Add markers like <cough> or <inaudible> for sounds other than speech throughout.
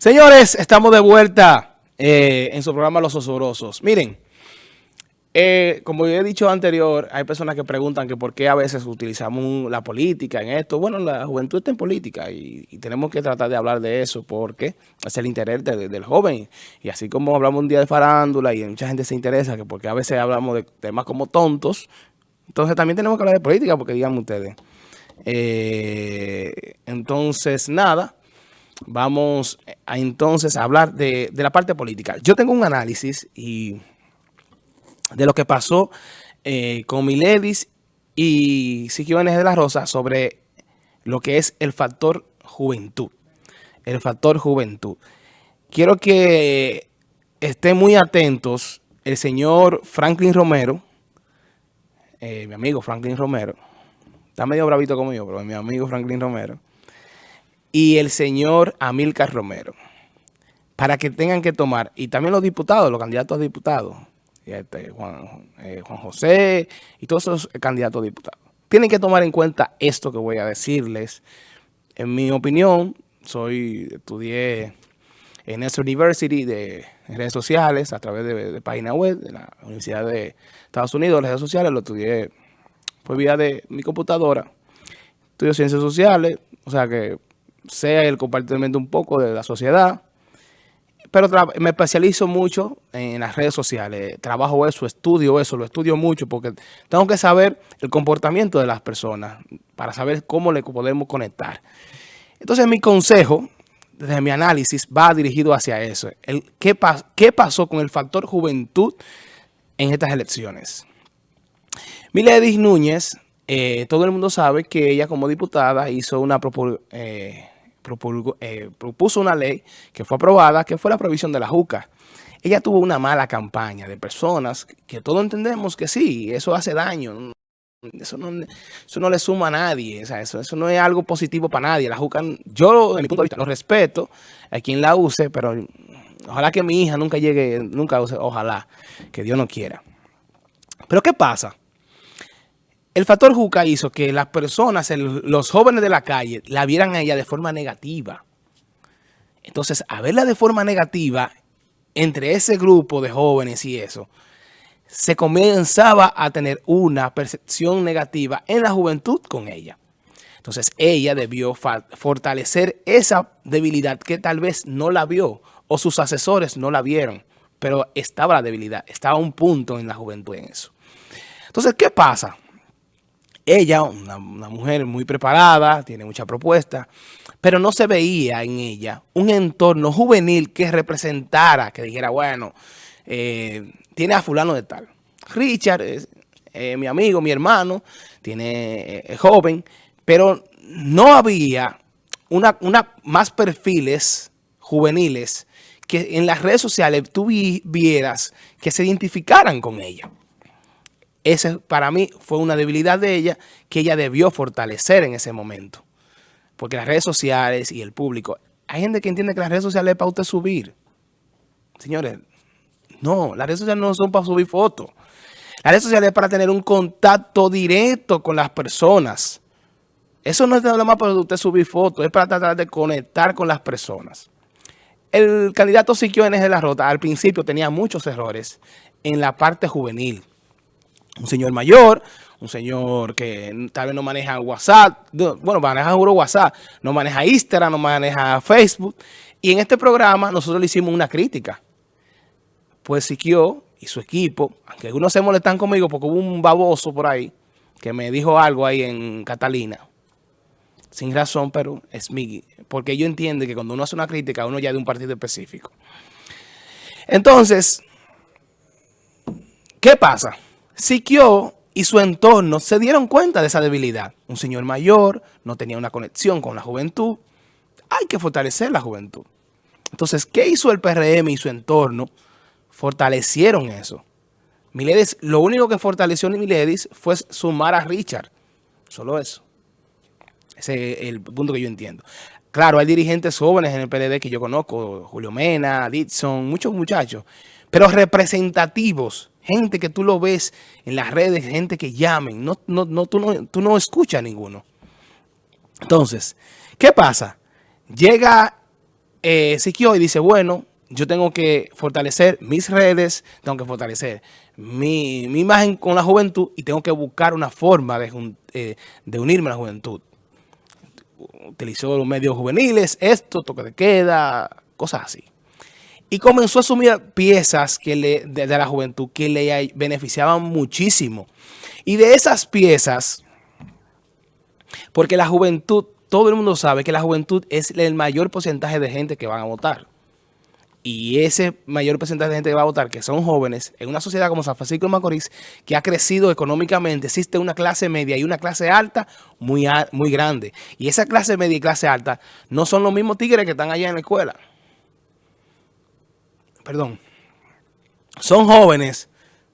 Señores, estamos de vuelta eh, en su programa Los Osorosos. Miren, eh, como yo he dicho anterior, hay personas que preguntan que por qué a veces utilizamos la política en esto. Bueno, la juventud está en política y, tenemos que tratar de hablar de eso porque es el interés del joven. Y así como hablamos un día de farándula y mucha gente se interesa, que porque a veces hablamos de temas como tontos, entonces también tenemos que hablar de política porque digan ustedes. Eh, entonces, nada. Vamos a entonces a hablar de, la parte política. Yo tengo un análisis y de lo que pasó eh, con Miledis y Siquio de la Rosa sobre lo que es el factor juventud. El factor juventud. Quiero que estén muy atentos el señor Franklin Romero, eh, mi amigo Franklin Romero, está medio bravito como yo, pero mi amigo Franklin Romero, y el señor Amílcar Romero, para que tengan que tomar, y también los diputados, los candidatos a diputados, este, Juan, eh, Juan José y todos esos candidatos a diputados, tienen que tomar en cuenta esto que voy a decirles. En mi opinión, soy estudié en esta University de redes sociales a través de, página web de la Universidad de Estados Unidos, redes sociales, lo estudié por vía de mi computadora. Estudio ciencias sociales, o sea que sea el compartimiento un poco de la sociedad, pero me especializo mucho en las redes sociales, trabajo eso, estudio eso, lo estudio mucho porque tengo que saber el comportamiento de las personas para saber cómo le podemos conectar. Entonces mi consejo, desde mi análisis, va dirigido hacia eso. El, ¿qué, ¿Qué pasó con el factor juventud en estas elecciones? Miledis Núñez, eh, todo el mundo sabe que ella como diputada hizo una propuesta, eh, eh, propuso una ley que fue aprobada, que fue la provisión de la JUCA. Ella tuvo una mala campaña de personas que todos entendemos que sí, eso hace daño. Eso no, eso no le suma a nadie, eso, eso no es algo positivo para nadie. La JUCA, yo de mi punto de vista lo respeto a quien la use, pero ojalá que mi hija nunca llegue, nunca use, ojalá, que Dios no quiera. Pero ¿qué pasa? El factor Juca hizo que las personas, los jóvenes de la calle, la vieran a ella de forma negativa. Entonces, a verla de forma negativa, entre ese grupo de jóvenes y eso, se comenzaba a tener una percepción negativa en la juventud con ella. Entonces, ella debió fortalecer esa debilidad que tal vez no la vio o sus asesores no la vieron, pero estaba la debilidad, estaba un punto en la juventud en eso. Entonces, ¿qué pasa? Ella, una, mujer muy preparada, tiene mucha propuesta, pero no se veía en ella un entorno juvenil que representara, que dijera, bueno, eh, tiene a fulano de tal. Richard es eh, mi amigo, mi hermano, tiene eh, joven, pero no había una, una, más perfiles juveniles que en las redes sociales tú vieras que se identificaran con ella. Ese para mí fue una debilidad de ella que ella debió fortalecer en ese momento. Porque las redes sociales y el público, hay gente que entiende que las redes sociales es para usted subir. Señores, no, las redes sociales no son para subir fotos. Las redes sociales es para tener un contacto directo con las personas. Eso no es nada más para usted subir fotos, es para tratar de conectar con las personas. El candidato Siquio de la Rota al principio tenía muchos errores en la parte juvenil un señor mayor, un señor que tal vez no maneja WhatsApp, bueno, maneja seguro WhatsApp, no maneja Instagram, no maneja Facebook. Y en este programa nosotros le hicimos una crítica. Pues Siquio y su equipo, aunque algunos se molestan conmigo porque hubo un baboso por ahí que me dijo algo ahí en Catalina. Sin razón, pero es mi... Porque yo entiendo que cuando uno hace una crítica, uno ya de un partido específico. Entonces, ¿qué pasa? Siquio y su entorno se dieron cuenta de esa debilidad. Un señor mayor, no tenía una conexión con la juventud. Hay que fortalecer la juventud. Entonces, ¿qué hizo el PRM y su entorno? Fortalecieron eso. Miledis, lo único que fortaleció Miledis fue sumar a Richard. Solo eso. Ese es el punto que yo entiendo. Claro, hay dirigentes jóvenes en el PLD que yo conozco, Julio Mena, Dixon, muchos muchachos, pero representativos gente que tú lo ves en las redes, gente que llamen, no, no, no, tú, no, tú no escuchas ninguno. Entonces, ¿qué pasa? Llega eh, Siquio y dice, bueno, yo tengo que fortalecer mis redes, tengo que fortalecer mi, imagen con la juventud y tengo que buscar una forma de, eh, de unirme a la juventud. Utilizó los medios juveniles, esto, toque de queda, cosas así. Y comenzó a asumir piezas que le, de, la juventud que le beneficiaban muchísimo. Y de esas piezas, porque la juventud, todo el mundo sabe que la juventud es el mayor porcentaje de gente que van a votar. Y ese mayor porcentaje de gente que va a votar, que son jóvenes, en una sociedad como San Francisco de Macorís, que ha crecido económicamente, existe una clase media y una clase alta muy, muy grande. Y esa clase media y clase alta no son los mismos tigres que están allá en la escuela perdón, son jóvenes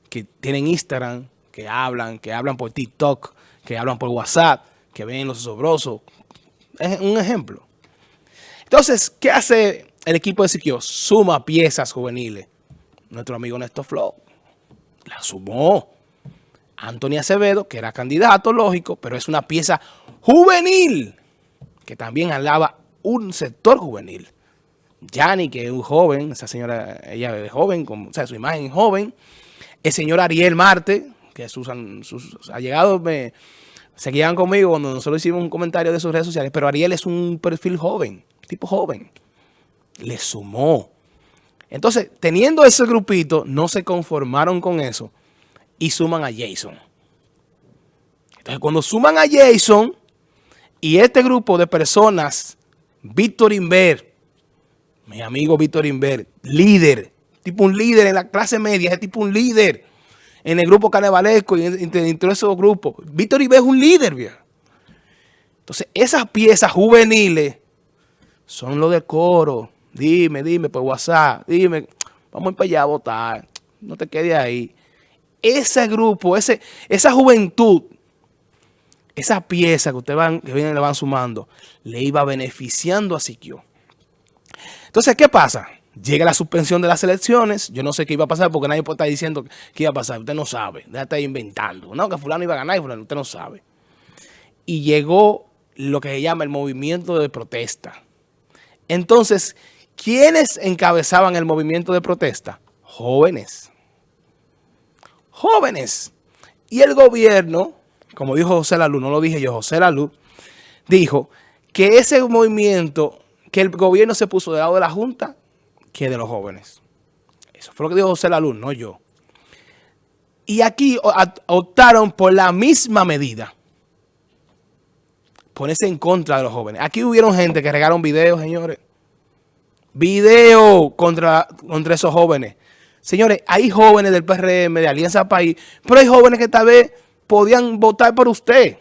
que tienen Instagram, que hablan, que hablan por TikTok, que hablan por WhatsApp, que ven los sobrosos. Es un ejemplo. Entonces, ¿qué hace el equipo de Siquio? Suma piezas juveniles. Nuestro amigo Néstor Flow la sumó. Antonio Acevedo, que era candidato, lógico, pero es una pieza juvenil, que también alaba un sector juvenil. Yani, que es un joven, esa señora, ella es joven, o sea, su imagen joven. El señor Ariel Marte, que sus, sus allegados me seguían conmigo cuando nosotros hicimos un comentario de sus redes sociales, pero Ariel es un perfil joven, tipo joven. Le sumó. Entonces, teniendo ese grupito, no se conformaron con eso y suman a Jason. Entonces, cuando suman a Jason y este grupo de personas, Víctor Inver, mi amigo Víctor Inver, líder, tipo un líder en la clase media, es tipo un líder en el grupo carnavalesco y entre, esos grupos. Víctor Inver es un líder, viejo. Entonces, esas piezas juveniles son lo de coro. Dime, dime por WhatsApp, dime, vamos para allá a votar, no te quedes ahí. Ese grupo, ese, esa juventud, esa pieza que ustedes van, que vienen, le van sumando, le iba beneficiando a Siquio. Entonces, ¿qué pasa? Llega la suspensión de las elecciones. Yo no sé qué iba a pasar porque nadie puede estar diciendo qué iba a pasar. Usted no sabe. Estar inventando. No, que fulano iba a ganar y fulano. Usted no sabe. Y llegó lo que se llama el movimiento de protesta. Entonces, ¿quiénes encabezaban el movimiento de protesta? Jóvenes. Jóvenes. Y el gobierno, como dijo José Lalu, no lo dije yo, José Lalu, dijo que ese movimiento que el gobierno se puso del lado de la Junta que de los jóvenes. Eso fue lo que dijo José Laluz, no yo. Y aquí optaron por la misma medida. Ponerse en contra de los jóvenes. Aquí hubieron gente que regaron videos, señores. Videos contra, contra esos jóvenes. Señores, hay jóvenes del PRM, de Alianza País, pero hay jóvenes que tal vez podían votar por usted.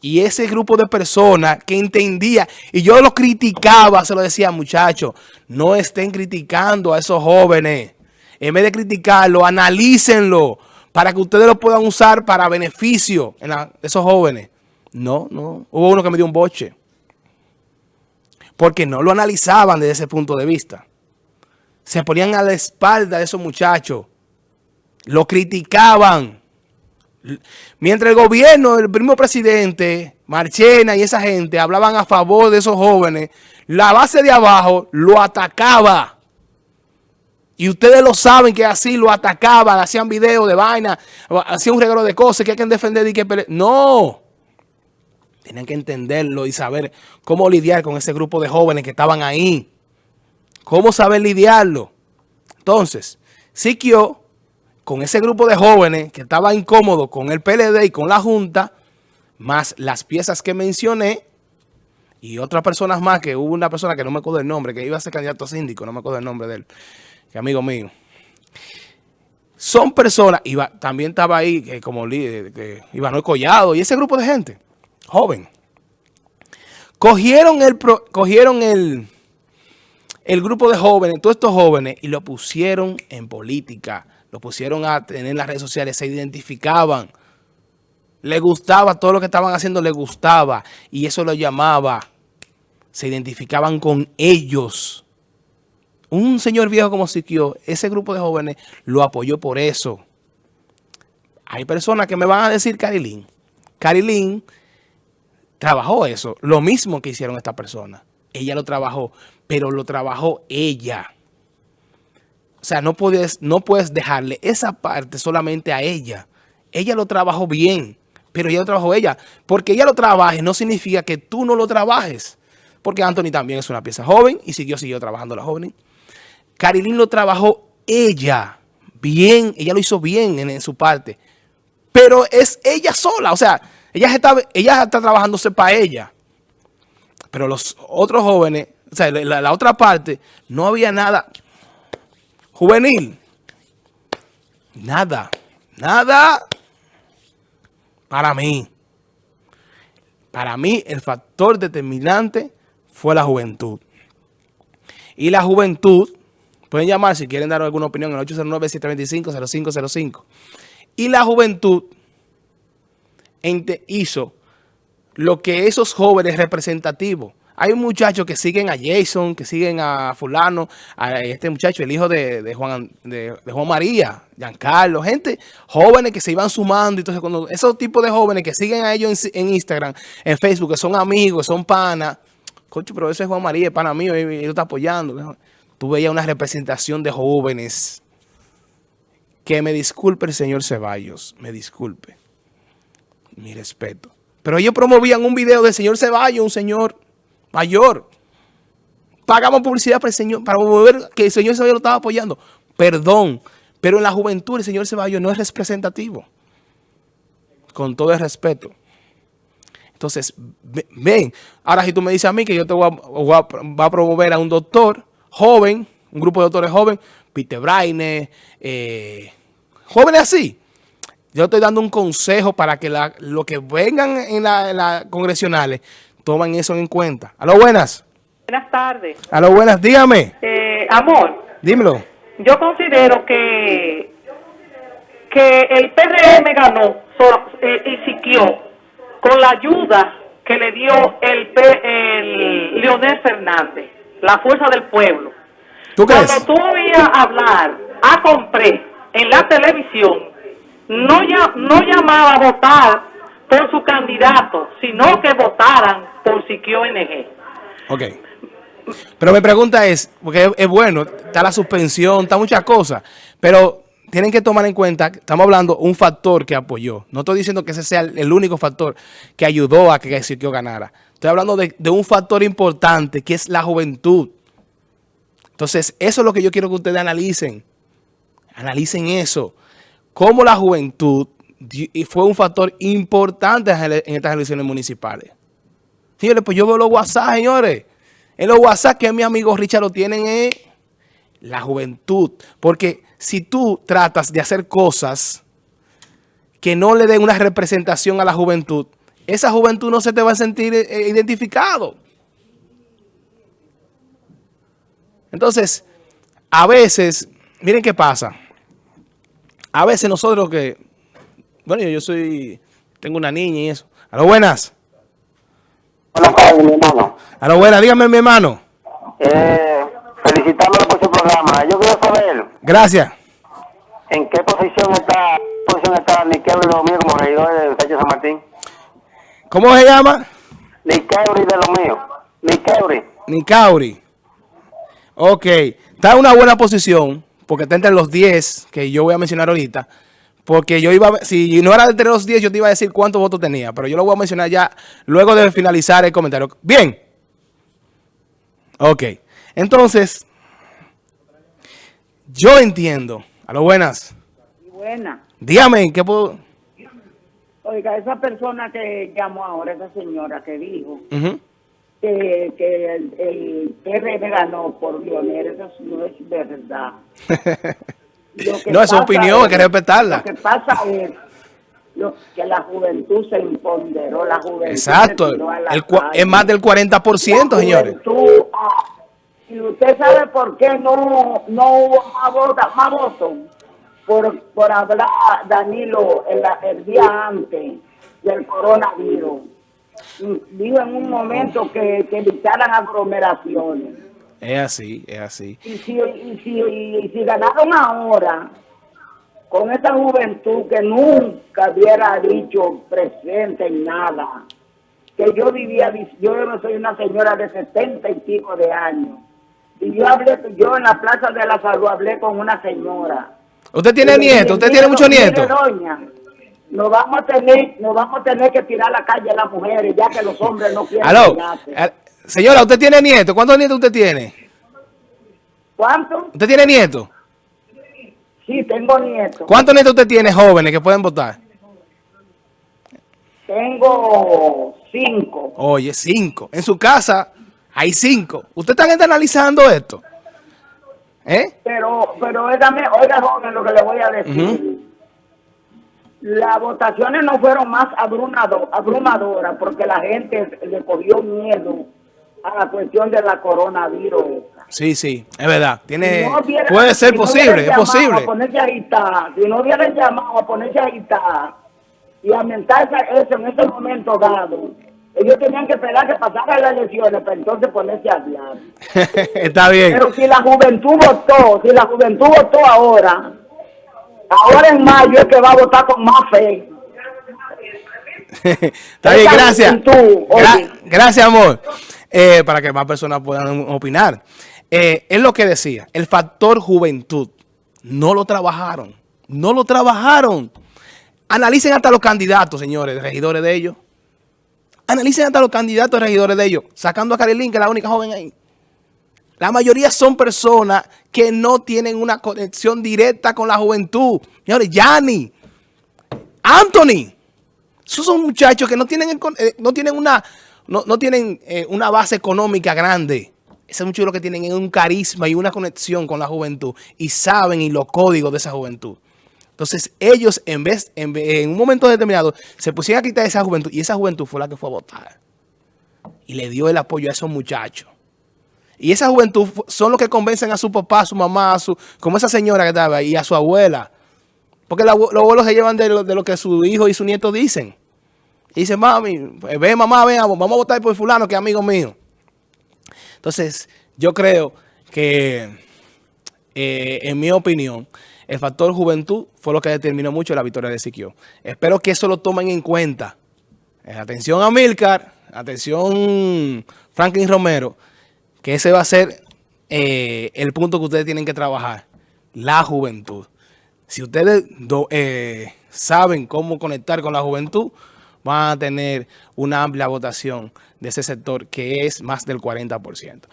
Y ese grupo de personas que entendía, y yo lo criticaba, se lo decía, muchachos, no estén criticando a esos jóvenes. En vez de criticarlo, analícenlo para que ustedes lo puedan usar para beneficio de esos jóvenes. No, no. Hubo uno que me dio un boche. Porque no lo analizaban desde ese punto de vista. Se ponían a la espalda de esos muchachos. Lo criticaban. Mientras el gobierno, el primer presidente, Marchena y esa gente hablaban a favor de esos jóvenes, la base de abajo lo atacaba. Y ustedes lo saben que así lo atacaban, hacían videos de vaina, hacían un regalo de cosas que hay que defender y que No. Tenían que entenderlo y saber cómo lidiar con ese grupo de jóvenes que estaban ahí. Cómo saber lidiarlo. Entonces, Siquio con ese grupo de jóvenes que estaba incómodo con el PLD y con la Junta, más las piezas que mencioné, y otras personas más, que hubo una persona que no me acuerdo el nombre, que iba a ser candidato a síndico, no me acuerdo el nombre de él, que amigo mío. Son personas, iba, también estaba ahí como líder, que Iván Collado, y ese grupo de gente, joven. Cogieron el grupo de jóvenes, todos estos jóvenes, y lo pusieron en política lo pusieron a tener las redes sociales, se identificaban. Le gustaba, todo lo que estaban haciendo le gustaba. Y eso lo llamaba. Se identificaban con ellos. Un señor viejo como Siquio, ese grupo de jóvenes lo apoyó por eso. Hay personas que me van a decir Carilín. Carilín trabajó eso. Lo mismo que hicieron estas personas. ella lo trabajó, pero lo trabajó ella. O sea, no puedes, no puedes dejarle esa parte solamente a ella. Ella lo trabajó bien, pero ella lo trabajó ella. Porque ella lo trabaje no significa que tú no lo trabajes. Porque Anthony también es una pieza joven y siguió, siguió trabajando la joven. Carilín lo trabajó ella bien, ella lo hizo bien en, su parte. Pero es ella sola, o sea, ella está, ella está trabajándose para ella. Pero los otros jóvenes, o sea, la otra parte, no había nada juvenil. Nada, nada para mí. Para mí el factor determinante fue la juventud. Y la juventud, pueden llamar si quieren dar alguna opinión en el 809-725-0505. Y la juventud hizo lo que esos jóvenes representativos hay muchachos que siguen a Jason, que siguen a fulano, a este muchacho, el hijo de, Juan, de, Juan María, Giancarlo, gente jóvenes que se iban sumando. Entonces, cuando esos tipos de jóvenes que siguen a ellos en, Instagram, en Facebook, que son amigos, son panas, coche, pero ese es Juan María, es pana mío, y él está apoyando. Tú veías una representación de jóvenes. Que me disculpe el señor Ceballos, me disculpe. Mi respeto. Pero ellos promovían un video del señor Ceballos, un señor mayor. Pagamos publicidad para el Señor, para que el Señor Ceballos lo estaba apoyando. Perdón, pero en la juventud el Señor Ceballos no es representativo. Con todo el respeto. Entonces, ven. Ahora si tú me dices a mí que yo te voy a, promover a un doctor joven, un grupo de doctores jóvenes, Peter Braine, eh, jóvenes así. Yo estoy dando un consejo para que lo que vengan en las la congresionales toman eso en cuenta. A lo buenas. Buenas tardes. A lo buenas, dígame. Eh, amor. Dímelo. Yo considero que, que el PRM ganó eh, y siquió con la ayuda que le dio el, el Leonel Fernández, la fuerza del pueblo. ¿Tú? Cuando tú oías hablar a Compré en la televisión, no, ya, no llamaba a votar por su candidato, sino que votaran por Siquio NG. Ok. Pero mi pregunta es, porque es, bueno, está la suspensión, está muchas cosas, pero tienen que tomar en cuenta, estamos hablando un factor que apoyó. No estoy diciendo que ese sea el único factor que ayudó a que Siquio ganara. Estoy hablando de un factor importante, que es la juventud. Entonces, eso es lo que yo quiero que ustedes analicen. Analicen eso. Cómo la juventud fue un factor importante en estas elecciones municipales. Señores, pues yo veo los WhatsApp, señores. En los WhatsApp que mi amigo Richard lo tienen es la juventud. Porque si tú tratas de hacer cosas que no le den una representación a la juventud, esa juventud no se te va a sentir eh, identificado. Entonces, a veces, miren qué pasa. A veces nosotros que, bueno, yo soy, tengo una niña y eso. A lo buenas. Buenas tardes, mi hermano. A lo buena, dígame, mi hermano. Eh, felicitándolo por su programa. Yo quiero saber. Gracias. ¿En qué posición está, posición está Niqueuri de lo mío como regidor del Sánchez San Martín? ¿Cómo se llama? Niqueuri de lo mío. Niqueuri. Nicauri. Ok. Está en una buena posición, porque está entre los 10 que yo voy a mencionar ahorita. Porque yo iba, si no era entre los 10, yo te iba a decir cuántos votos tenía. Pero yo lo voy a mencionar ya luego de finalizar el comentario. Bien. Ok. Entonces, yo entiendo. A lo buenas. Buena. Dígame, ¿qué puedo...? Oiga, esa persona que llamó ahora, esa señora que dijo que, que, el, el PRM ganó por Lionel, eso no es verdad. <laughs> no, es su opinión, hay que respetarla. Lo que pasa es que la juventud se imponderó, la juventud Exacto, es más del 40%, señores. Ah, y usted sabe por qué no, no hubo más votos, más votos por, por hablar Danilo el, el día antes del coronavirus. Digo en un momento que, que evitaran aglomeraciones. Es así, es así. Y si, y si, y si ganaron ahora, con esta juventud que nunca hubiera dicho presente en nada, que yo vivía, yo no soy una señora de 70 y pico de años. Y yo hablé, yo en la Plaza de la Salud hablé con una señora. ¿Usted tiene nieto? ¿Usted tiene muchos nietos? Doña, nos vamos a tener, nos vamos a tener que tirar a la calle a las mujeres, ya que los hombres no quieren Aló, señora, ¿usted tiene nietos? ¿Cuántos nietos usted tiene? ¿Cuántos? ¿Usted tiene nietos? Sí, tengo nietos. ¿Cuántos nietos usted tiene jóvenes que pueden votar? Tengo cinco. Oye, cinco. En su casa hay cinco. ¿Usted está analizando esto? ¿Eh? Pero, pero óigame, oiga, joven, lo que le voy a decir. Las votaciones no fueron más abrumadoras porque la gente le cogió miedo a la cuestión de la coronavirus. Sí, sí, es verdad. Tiene, puede ser posible, es posible. A está, si no hubieran llamado a ponerse ahí está y aumentar eso en ese momento dado, ellos tenían que esperar que pasaran las elecciones para entonces ponerse a hablar. <laughs> Está bien. Pero si la juventud votó, si la juventud votó ahora, ahora en mayo es que va a votar con más fe. <laughs> Está bien, gracias. gracias, amor. Eh, para que más personas puedan opinar. Eh, es lo que decía, el factor juventud. No lo trabajaron. No lo trabajaron. Analicen hasta los candidatos, señores, regidores de ellos. Analicen hasta los candidatos regidores de ellos, sacando a Karilín, que es la única joven ahí. La mayoría son personas que no tienen una conexión directa con la juventud. Señores, Yanni, Anthony, esos son muchachos que no tienen, eh, no tienen, una, no, tienen eh, una base económica grande. Esos muchachos lo que tienen es un carisma y una conexión con la juventud y saben y los códigos de esa juventud. Entonces ellos en vez, en, un momento determinado, se pusieron a quitar esa juventud y esa juventud fue la que fue a votar. Y le dio el apoyo a esos muchachos. Y esa juventud son los que convencen a su papá, a su mamá, a su, como esa señora que estaba ahí, y a su abuela. Porque los abuelos se llevan de lo, que su hijo y su nieto dicen. Y dicen, mami, pues, ve mamá, ven, vamos a votar por fulano que es amigo mío. Entonces, yo creo que, eh, en mi opinión, el factor juventud fue lo que determinó mucho la victoria de Siquio. Espero que eso lo tomen en cuenta. Eh, atención a Milcar, atención Franklin Romero, que ese va a ser eh, el punto que ustedes tienen que trabajar. La juventud. Si ustedes eh, saben cómo conectar con la juventud, van a tener una amplia votación de ese sector que es más del 40%.